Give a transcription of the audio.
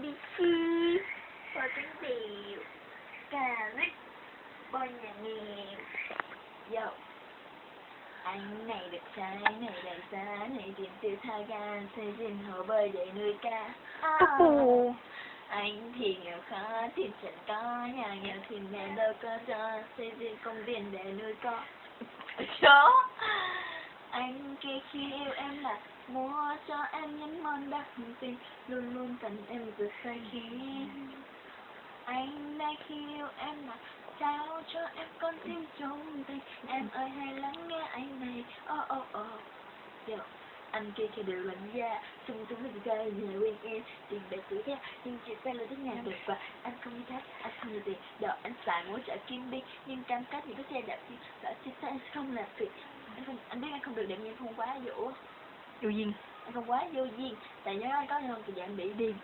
ABC Bò trứng điều Cà rích Bò nhà nghèo Yo Anh này được trái này đẹp giá này tiền tiêu tha gan Xây dựng hồ bơi để nuôi cá à. Ồ. Anh thì nghèo khó thì chẳng có Nhà nghèo thì mẹ đâu có cho. Xây dựng công viên để nuôi con. Chó Anh kia khi yêu em là cho em những món đặc tình Luôn luôn cần em từ say khí Anh đã khi yêu em mà. Trao cho em con tim trong tình Em ơi hãy lắng nghe anh này. Oh oh oh Yo anh kia khi đều lạnh giá Trung trung với trai nhà quen em. Tiền bạc tuổi theo Nhưng chị ta là thích nhà được và Anh không như thế Anh không như tiền Đợi anh xài mỗi trả kim đi. Nhưng cam kết những cái xe đạp thì Đã ta anh không làm việc? Anh, không, anh biết anh không được đẹp nhưng không quá dỗ. Vô duyên không quá vô duyên. Tại nhớ anh có hơn thì dạng bị điên